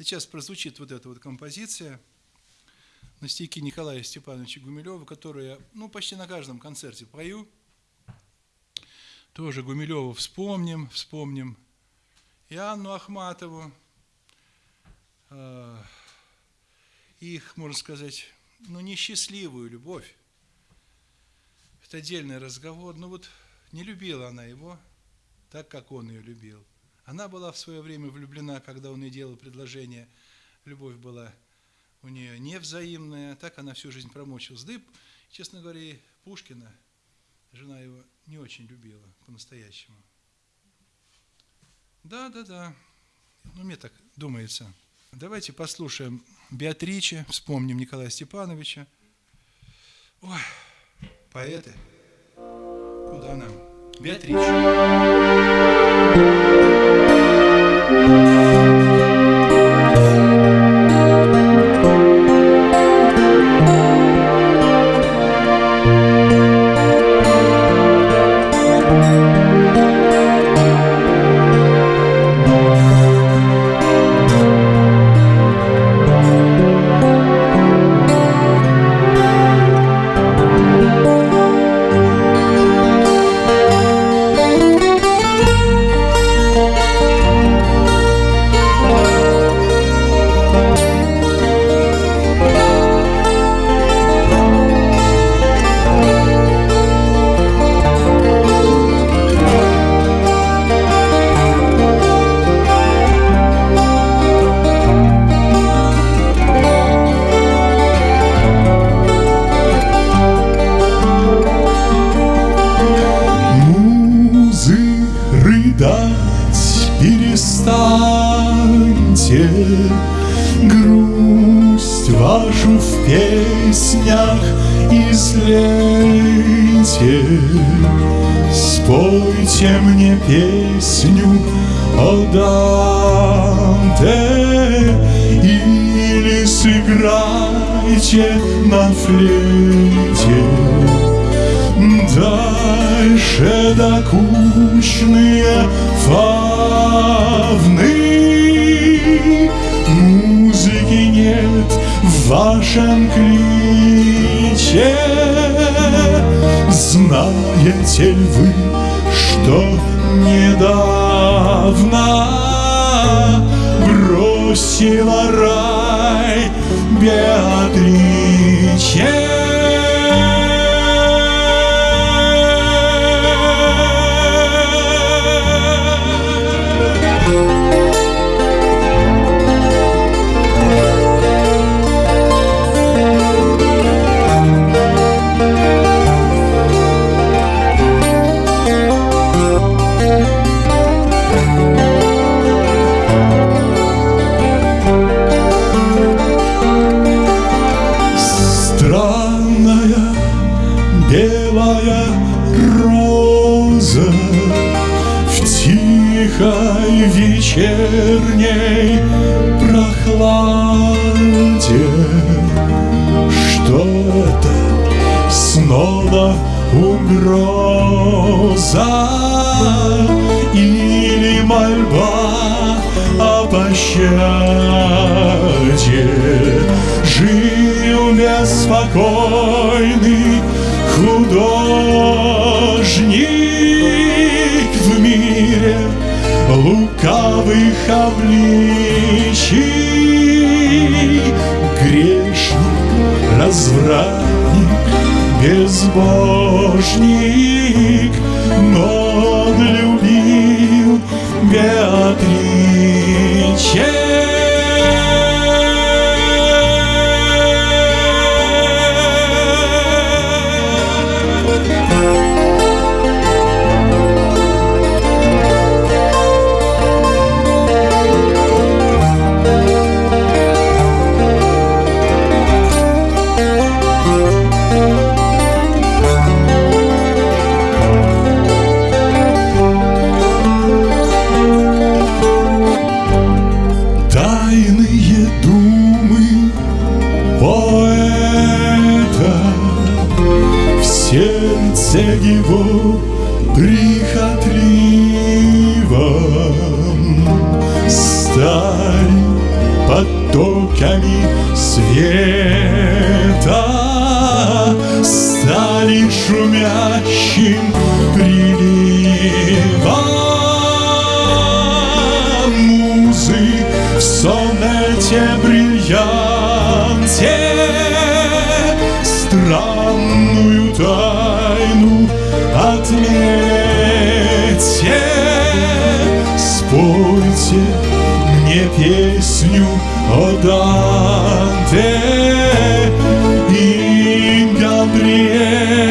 Сейчас прозвучит вот эта вот композиция на стихи Николая Степановича Гумилева, которую я ну, почти на каждом концерте пою. Тоже Гумилева вспомним, вспомним. И Анну Ахматову, э, их, можно сказать, ну, несчастливую любовь. Это отдельный разговор. Ну вот не любила она его так, как он ее любил. Она была в свое время влюблена, когда он ей делал предложение. Любовь была у нее невзаимная, так она всю жизнь промучилась. Да и, честно говоря, Пушкина, жена его не очень любила по-настоящему. Да, да, да. Ну, мне так думается. Давайте послушаем Беатриче, вспомним Николая Степановича. Ой, поэты. Куда нам? Беатриче. Опять перестаньте. Грусть вашу в песнях излейте. Спойте мне песню о Данте Или сыграйте на флейте. Дальше докучно знаете ли вы, что недавно бросила рай Беатриче? солнце В тихой вечерней прохладе. Что-то снова угроза Или мольба о пощаде? Жил беспокойный лукавых обличий. Грешник, развратник, безбожник. сердце его прихотливом Стали потоками света, стали шумящими тайну отметьте. Спойте мне песню о Данте и Габриэле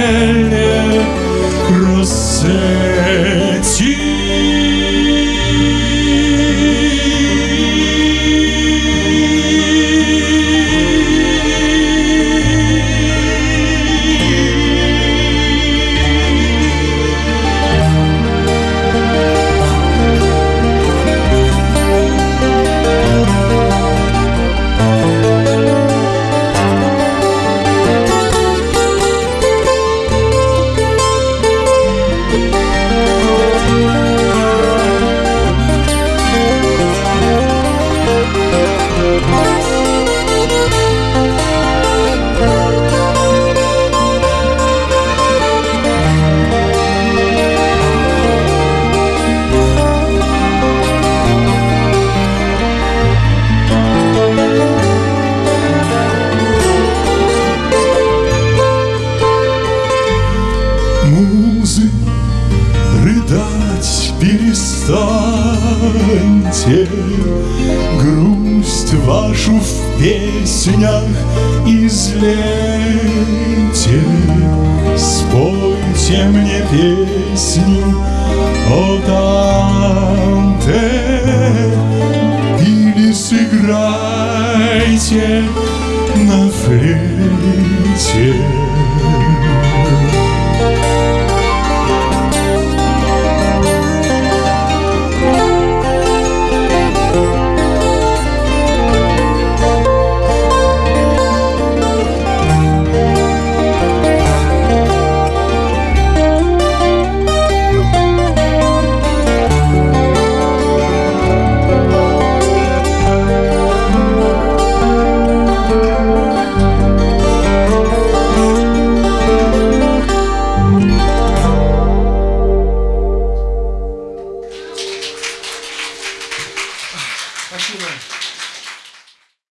песнях излейте, Спойте мне песню о Данте Или сыграйте на флейте